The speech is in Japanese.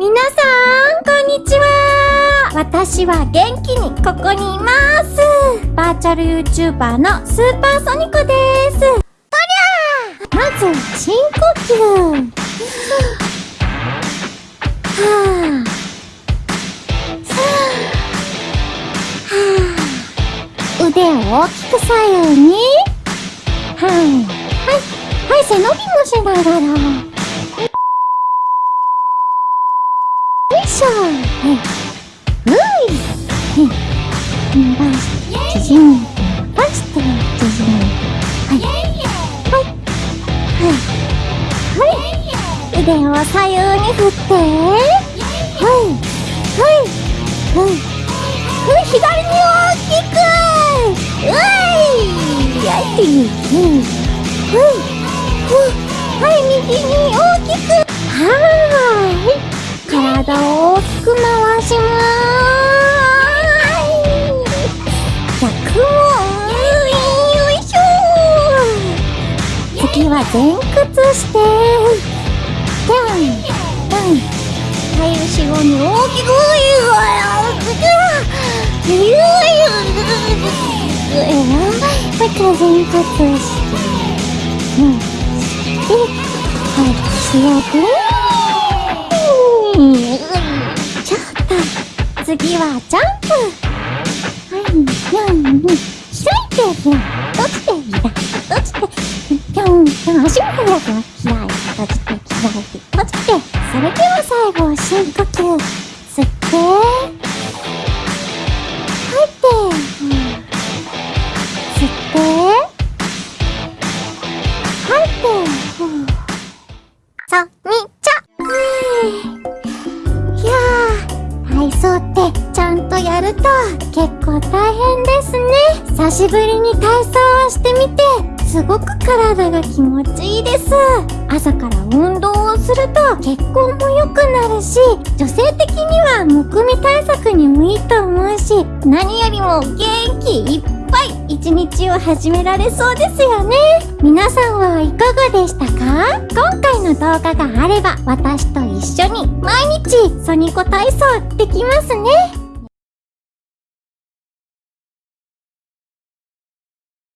皆さん、こんにちは。私は元気にここにいます。バーチャル YouTuber のスーパーソニコです。とりゃーまず、深呼吸。はぁはぁ腕を大きく左右に。はいはい。はい。背伸びもしながら。よい。しょはい。ふい。伸ばして縮めて伸ばして縮めてはい。はい。はい。はい。腕を左右に振ってはい。はい。はい。はい。左に大きくうい。やってい。ううんはい。はい。右に大きくはい。体を大きく回します逆もよいしょ次は前屈してドンドンはい後ろに大きくゆうわうゆはいから前屈してうんしてはい強くジャンプはいにゃんに開いてひら閉じてひら閉じてぴょんぴょん足も開く開いて閉じて開いて閉じてそれでは最後深呼吸吸って吐いて、吸って吐いてそみちゃ体操って。ると結構大変ですね。久しぶりに体操をしてみてすごく体が気持ちいいです。朝から運動をすると血行も良くなるし女性的にはむくみ対策にもいいと思うし何よりも元気いっぱい一日を始められそうですよね。皆さんはいかがでしたか？今回の動画があれば私と一緒に毎日ソニコ体操できますね。